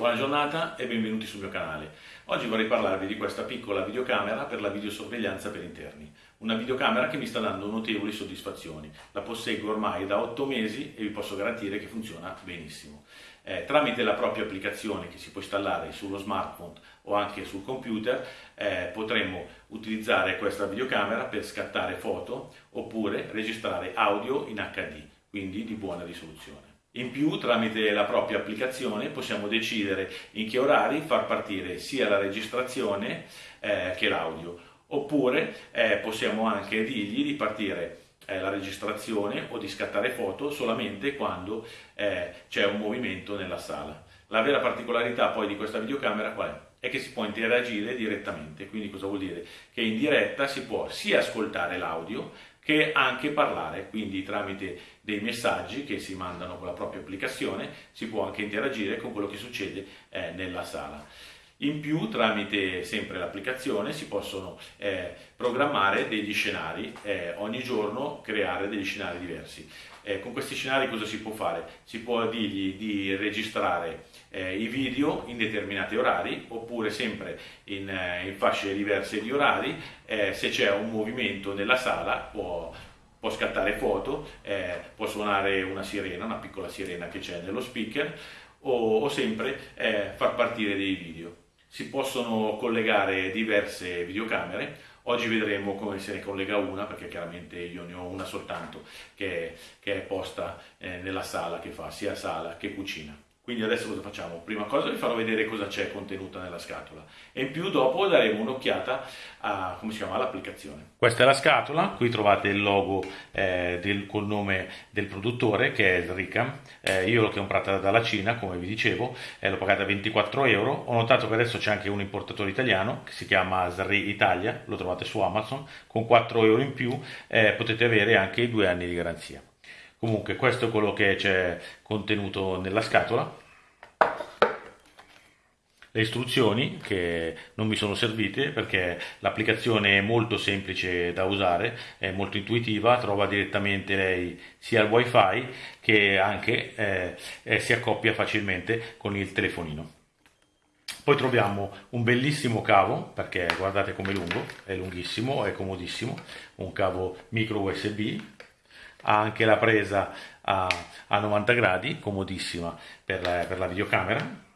Buona giornata e benvenuti sul mio canale. Oggi vorrei parlarvi di questa piccola videocamera per la videosorveglianza per interni. Una videocamera che mi sta dando notevoli soddisfazioni. La posseggo ormai da 8 mesi e vi posso garantire che funziona benissimo. Eh, tramite la propria applicazione che si può installare sullo smartphone o anche sul computer eh, potremo utilizzare questa videocamera per scattare foto oppure registrare audio in HD, quindi di buona risoluzione. In più, tramite la propria applicazione, possiamo decidere in che orari far partire sia la registrazione eh, che l'audio, oppure eh, possiamo anche dirgli di partire eh, la registrazione o di scattare foto solamente quando eh, c'è un movimento nella sala. La vera particolarità poi di questa videocamera qual è? È che si può interagire direttamente, quindi cosa vuol dire? Che in diretta si può sia ascoltare l'audio che anche parlare, quindi tramite dei messaggi che si mandano con la propria applicazione si può anche interagire con quello che succede eh, nella sala. In più, tramite sempre l'applicazione, si possono eh, programmare degli scenari, eh, ogni giorno creare degli scenari diversi. Eh, con questi scenari cosa si può fare? Si può dirgli di registrare eh, i video in determinati orari, oppure sempre in, eh, in fasce diverse di orari, eh, se c'è un movimento nella sala può può scattare foto, eh, può suonare una sirena, una piccola sirena che c'è nello speaker, o, o sempre eh, far partire dei video si possono collegare diverse videocamere. Oggi vedremo come se ne collega una, perché chiaramente io ne ho una soltanto che, che è posta eh, nella sala che fa sia sala che cucina. Quindi adesso cosa facciamo? Prima cosa vi farò vedere cosa c'è contenuta nella scatola e in più dopo daremo un'occhiata a come si chiama l'applicazione. Questa è la scatola, qui trovate il logo eh, del, col nome del produttore che è il Ricam. Eh, io l'ho comprata dalla Cina, come vi dicevo, eh, l'ho pagata 24 euro. Ho notato che adesso c'è anche un importatore italiano che si chiama Sri Italia, lo trovate su Amazon, con 4 euro in più eh, potete avere anche i due anni di garanzia. Comunque questo è quello che c'è contenuto nella scatola. Le istruzioni che non mi sono servite perché l'applicazione è molto semplice da usare, è molto intuitiva, trova direttamente lei sia il wifi che anche eh, eh, si accoppia facilmente con il telefonino. Poi troviamo un bellissimo cavo, perché guardate com'è lungo, è lunghissimo, è comodissimo, un cavo micro USB ha anche la presa a, a 90 gradi, comodissima per la, per la videocamera,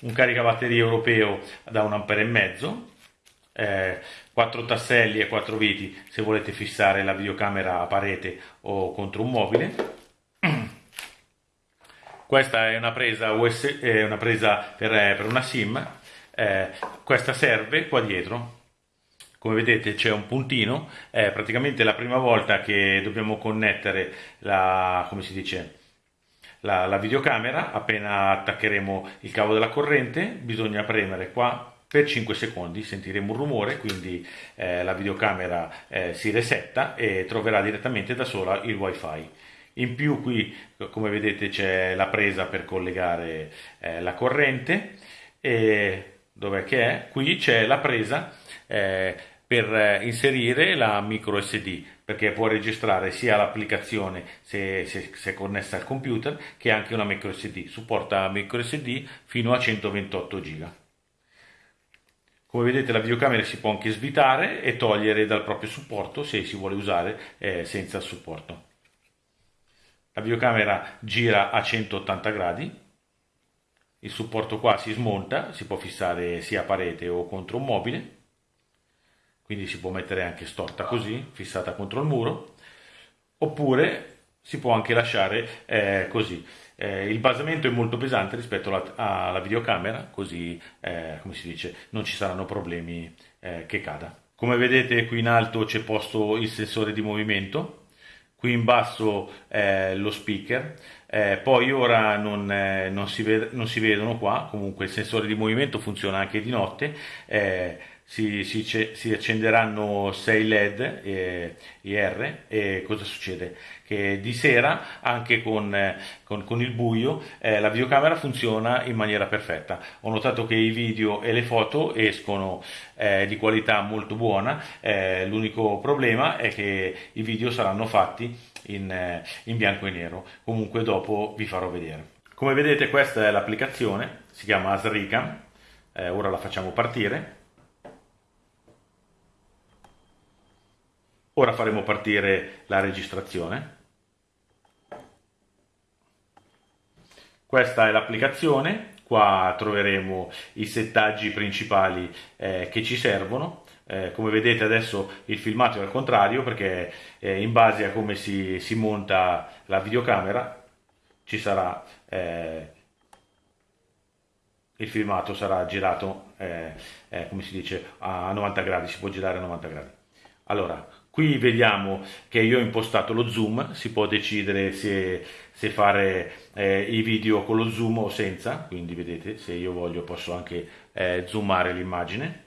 un caricabatterie europeo da un ampere mezzo, eh, 4 tasselli e 4 viti se volete fissare la videocamera a parete o contro un mobile. Questa è una presa, US, è una presa per, per, una SIM, eh, questa serve qua dietro come vedete c'è un puntino, è praticamente la prima volta che dobbiamo connettere la, come si dice, la, la videocamera, appena attaccheremo il cavo della corrente, bisogna premere qua per 5 secondi sentiremo un rumore, quindi eh, la videocamera eh, si resetta e troverà direttamente da sola il wifi. In più qui, come vedete, c'è la presa per collegare eh, la corrente e dov'è che è? Qui c'è la presa eh, per eh, inserire la micro SD perché può registrare sia l'applicazione se, se, se, connessa al computer che anche una micro SD supporta micro SD fino a 128 GB come vedete la videocamera si può anche svitare e togliere dal proprio supporto se si vuole usare eh, senza supporto. La videocamera gira a 180 gradi. Il supporto qua si smonta si può fissare sia a parete o contro un mobile quindi si può mettere anche storta così, fissata contro il muro, oppure si può anche lasciare eh, così. Eh, il basamento è molto pesante rispetto alla, alla videocamera, così eh, come si dice non ci saranno problemi eh, che cada. Come vedete qui in alto c'è posto il sensore di movimento, qui in basso lo speaker, eh, poi ora non, eh, non, si non, si vedono qua, comunque il sensore di movimento funziona anche di notte, eh, si, si, si, accenderanno 6 led eh, IR e cosa succede? Che di sera anche con, con, con il buio eh, la videocamera funziona in maniera perfetta. Ho notato che i video e le foto escono eh, di qualità molto buona, eh, l'unico problema è che i video saranno fatti in, eh, in bianco e nero, comunque dopo vi farò vedere. Come vedete questa è l'applicazione, si chiama Asricam, eh, ora la facciamo partire. Ora faremo partire la registrazione. Questa è l'applicazione, qua troveremo i settaggi principali eh, che ci servono. Eh, come vedete adesso il filmato è al contrario perché eh, in base a come si, si, monta la videocamera ci sarà eh, il filmato sarà girato eh, eh, come si dice a 90 gradi si può girare a 90 gradi allora Qui vediamo che io ho impostato lo zoom, si può decidere se, se fare eh, i video con lo zoom o senza, quindi vedete se io voglio posso anche eh, zoomare l'immagine.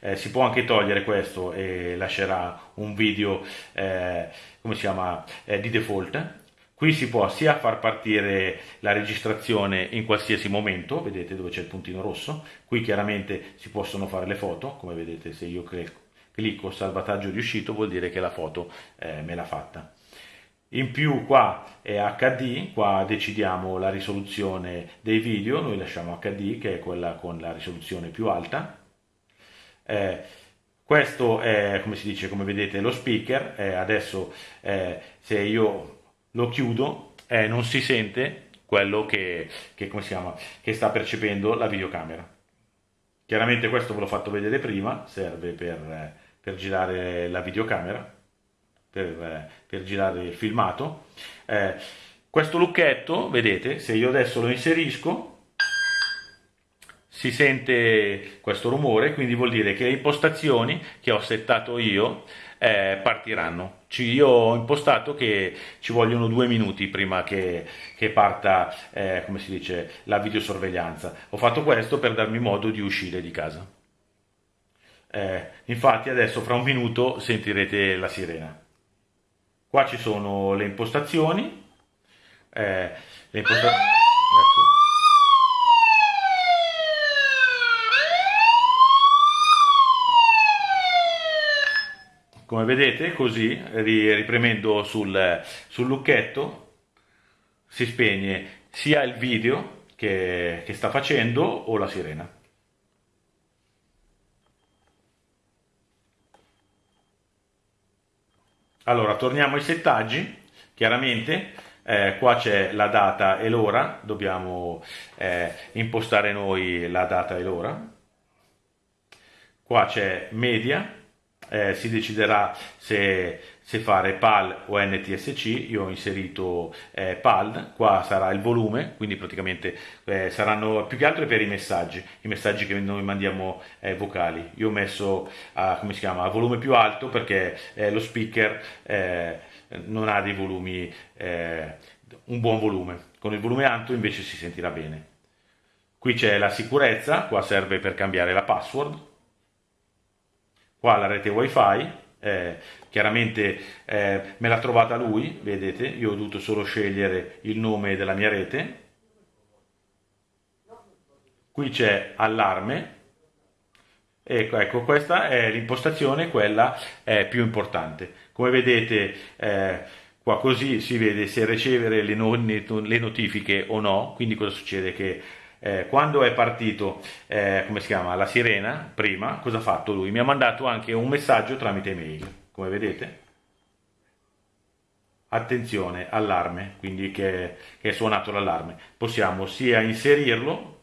Eh, si può anche togliere questo e lascerà un video eh, come si chiama, eh, di default. Qui si può sia far partire la registrazione in qualsiasi momento, vedete dove c'è il puntino rosso, qui chiaramente si possono fare le foto, come vedete se io clicco salvataggio riuscito vuol dire che la foto eh, me l'ha fatta. In più qua è HD, qua decidiamo la risoluzione dei video, noi lasciamo HD che è quella con la risoluzione più alta. Eh, questo è, come si dice, come vedete, lo speaker, eh, adesso eh, se io lo chiudo eh, non si sente quello che, che, chiama, che sta percependo la videocamera. Chiaramente questo ve l'ho fatto vedere prima, serve per eh, per girare la videocamera, per, eh, per girare il filmato. Eh, questo lucchetto, vedete, se io adesso lo inserisco, si sente questo rumore, quindi vuol dire che le impostazioni che ho settato io eh, partiranno. io ho impostato che ci vogliono due minuti prima che, che parta, eh, come si dice, la videosorveglianza. Ho fatto questo per darmi modo di uscire di casa. Eh, infatti adesso fra un minuto sentirete la sirena. Qua ci sono le impostazioni. Eh, le imposta ecco. Come vedete, così, ripremendo sul, sul lucchetto, si spegne sia il video che, che sta facendo o la sirena. Allora, torniamo ai settaggi, chiaramente. Eh, qua c'è la data e l'ora, dobbiamo eh, impostare noi la data e l'ora. Qua c'è media, eh, si deciderà se, se, fare PAL o NTSC, io ho inserito eh, PAL, qua sarà il volume, quindi praticamente eh, saranno più che altro per i messaggi, i messaggi che noi mandiamo eh, vocali. Io ho messo a, come si chiama, a volume più alto perché eh, lo speaker eh, non ha dei volumi, un buon volume, con il volume alto invece si sentirà bene. Qui c'è la sicurezza, qua serve per cambiare la password, qua la rete wifi eh, chiaramente eh, me l'ha trovata lui vedete io ho dovuto solo scegliere il nome della mia rete. Qui c'è allarme. Ecco, ecco questa è l'impostazione quella è più importante. Come vedete eh, qua così si vede se ricevere le, no le notifiche o no. Quindi cosa succede? Che eh, quando è partito, eh, come si chiama, la sirena, prima, cosa ha fatto lui? Mi ha mandato anche un messaggio tramite mail, come vedete. Attenzione, allarme, quindi che, che è suonato l'allarme. Possiamo sia inserirlo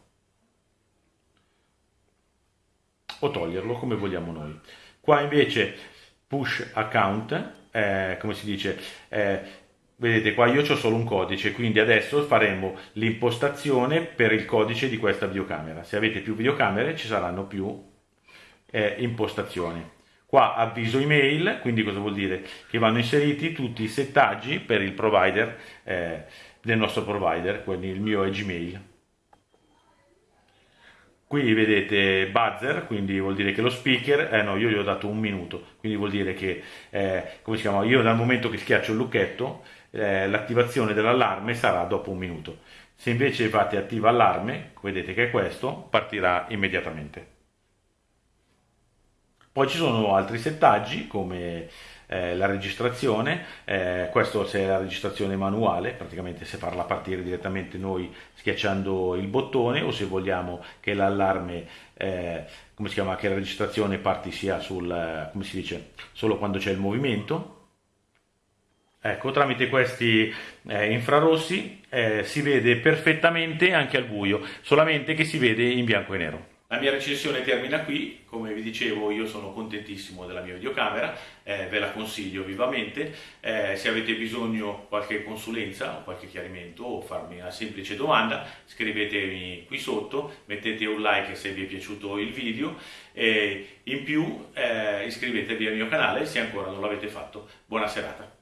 o toglierlo come vogliamo noi. Qua invece push account, eh, come si dice, eh, Vedete qua io ho solo un codice, quindi adesso faremo l'impostazione per il codice di questa videocamera. Se avete più videocamere ci saranno più eh, impostazioni. Qua avviso email, quindi cosa vuol dire? Che vanno inseriti tutti i settaggi per il provider eh, del nostro provider, quindi il mio è Gmail. Qui vedete buzzer, quindi vuol dire che lo speaker, eh no, io gli ho dato un minuto, quindi vuol dire che, eh, come si chiama, io dal momento che schiaccio il lucchetto, eh, l'attivazione dell'allarme sarà dopo un minuto. Se invece fate attiva allarme, vedete che è questo, partirà immediatamente. Poi ci sono altri settaggi come eh, la registrazione, eh, questo se è la registrazione manuale, praticamente se farla partire direttamente noi schiacciando il bottone o se vogliamo che l'allarme, eh, come si chiama, che la registrazione parti sia sul, come si dice, solo quando c'è il movimento. Ecco, tramite questi eh, infrarossi eh, si vede perfettamente anche al buio, solamente che si vede in bianco e nero. La mia recensione termina qui, come vi dicevo io sono contentissimo della mia videocamera, eh, ve la consiglio vivamente, eh, se avete bisogno di qualche consulenza o qualche chiarimento o farmi una semplice domanda scrivetemi qui sotto, mettete un like se vi è piaciuto il video e in più eh, iscrivetevi al mio canale se ancora non l'avete fatto. Buona serata!